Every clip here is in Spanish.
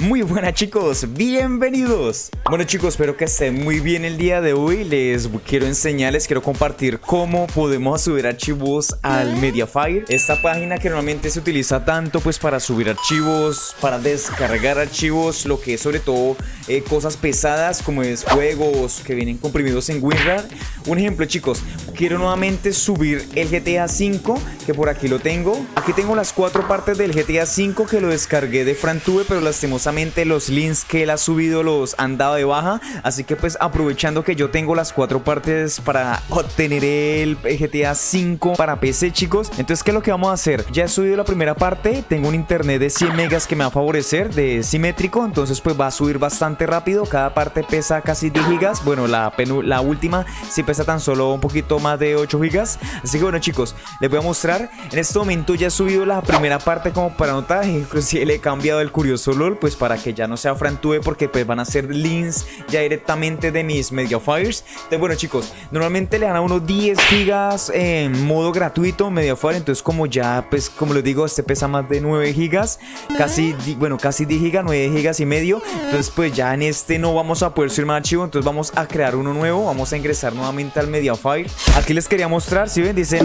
Muy buenas chicos, bienvenidos. Bueno chicos, espero que estén muy bien el día de hoy. Les quiero enseñar, les quiero compartir cómo podemos subir archivos al Mediafire. Esta página que normalmente se utiliza tanto pues para subir archivos, para descargar archivos Lo que es sobre todo eh, cosas pesadas como es juegos que vienen comprimidos en WinRAR. Un ejemplo chicos, quiero nuevamente subir el GTA V Que por aquí lo tengo Aquí tengo las cuatro partes del GTA V que lo descargué de FranTube Pero lastimosamente los links que él ha subido los han dado de baja. Así que pues aprovechando que yo tengo las cuatro partes para obtener el GTA 5 para PC chicos. Entonces ¿qué es lo que vamos a hacer? Ya he subido la primera parte. Tengo un internet de 100 megas que me va a favorecer de simétrico. Entonces pues va a subir bastante rápido. Cada parte pesa casi 10 gigas. Bueno la, la última sí pesa tan solo un poquito más de 8 gigas. Así que bueno chicos les voy a mostrar. En este momento ya he subido la primera parte como para notar. Inclusive le he cambiado el curioso LOL pues para que ya no sea frantube porque pues van a ser links ya directamente de mis Mediafires. Entonces bueno chicos, normalmente le dan a uno 10 gigas en modo gratuito Mediafire, entonces como ya pues como les digo, este pesa más de 9 gigas, casi, bueno casi 10 gigas, 9 gigas y medio, entonces pues ya en este no vamos a poder subir más archivo, entonces vamos a crear uno nuevo, vamos a ingresar nuevamente al Mediafire. Aquí les quería mostrar, si ven, dice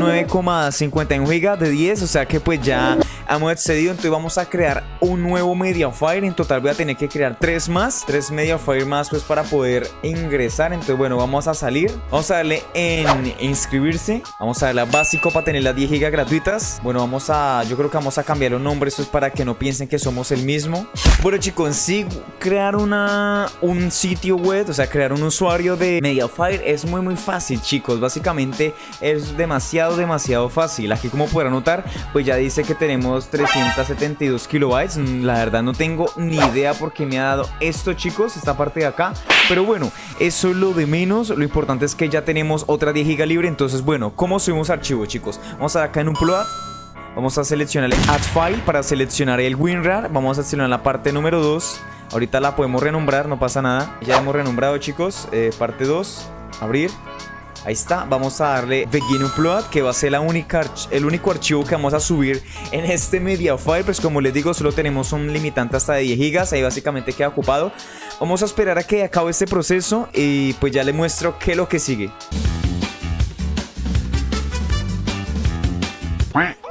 9,51 gigas de 10, o sea que pues ya hemos excedido, entonces vamos a crear un nuevo Mediafire, en total voy a tener que crear tres más, tres Mediafire más pues para poder ingresar, entonces bueno, vamos a salir, vamos a darle en inscribirse, vamos a darle a básico para tener las 10 gigas gratuitas, bueno, vamos a, yo creo que vamos a cambiar los nombres, pues para que no piensen que somos el mismo, bueno chicos, sí, crear una, un sitio web, o sea, crear un usuario de Mediafire es muy muy fácil chicos, básicamente es demasiado demasiado fácil, aquí como podrán notar, pues ya dice que tenemos 372 kilobytes. La verdad no tengo ni idea por qué me ha dado esto chicos Esta parte de acá. Pero bueno, eso es lo de menos. Lo importante es que ya tenemos otra 10 GB libre. Entonces bueno, ¿cómo subimos archivos chicos? Vamos a acá en un plot Vamos a seleccionar el add file para seleccionar el WinRAR. Vamos a seleccionar la parte número 2 Ahorita la podemos renombrar, no pasa nada. Ya hemos renombrado chicos, eh, parte 2 Abrir Ahí está, vamos a darle Begin Upload que va a ser el único archivo que vamos a subir en este Mediafire Pues como les digo, solo tenemos un limitante hasta de 10 gigas, ahí básicamente queda ocupado. Vamos a esperar a que acabe este proceso y pues ya le muestro qué es lo que sigue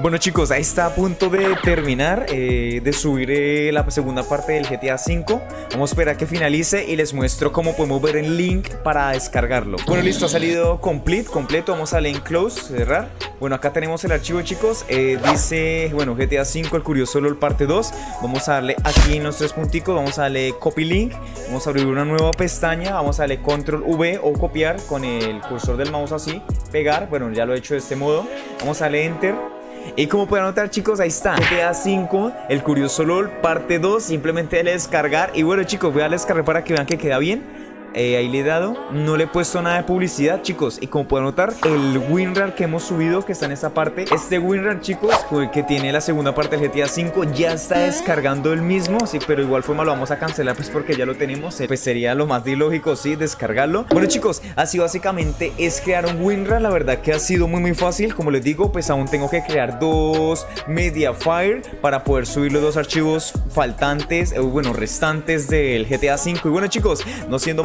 Bueno chicos, ahí está a punto de terminar eh, de subir eh, la segunda parte del GTA V Vamos a esperar a que finalice y les muestro cómo podemos ver el link para descargarlo. Bueno listo, ha salido complete, completo, vamos a en close, cerrar. Bueno acá tenemos el archivo chicos, eh, dice, bueno GTA V, el curioso LOL parte 2 Vamos a darle aquí en los tres punticos, vamos a darle copy link. Vamos a abrir una nueva pestaña, vamos a darle control V o copiar con el cursor del mouse así Pegar, bueno ya lo he hecho de este modo. Vamos a darle enter y como pueden notar chicos, ahí está. GTA 5, el curioso LOL, parte 2 Simplemente descargar. Y bueno chicos, voy a descargar para que vean que queda bien eh, ahí le he dado, no le he puesto nada de publicidad chicos. Y como pueden notar, el WinRAR que hemos subido que está en esta parte Este WinRAR chicos, que tiene la segunda parte del GTA 5 Ya está descargando el mismo, sí, pero igual forma lo vamos a cancelar pues porque ya lo tenemos eh, Pues sería lo más ilógico, sí, descargarlo. Bueno chicos, así básicamente es crear un WinRAR La verdad que ha sido muy muy fácil. Como les digo, pues aún tengo que crear dos Mediafire Para poder subir los dos archivos faltantes, eh, bueno, restantes del GTA 5 Y bueno chicos, no siendo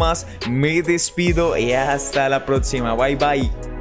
me despido y hasta la próxima. Bye bye.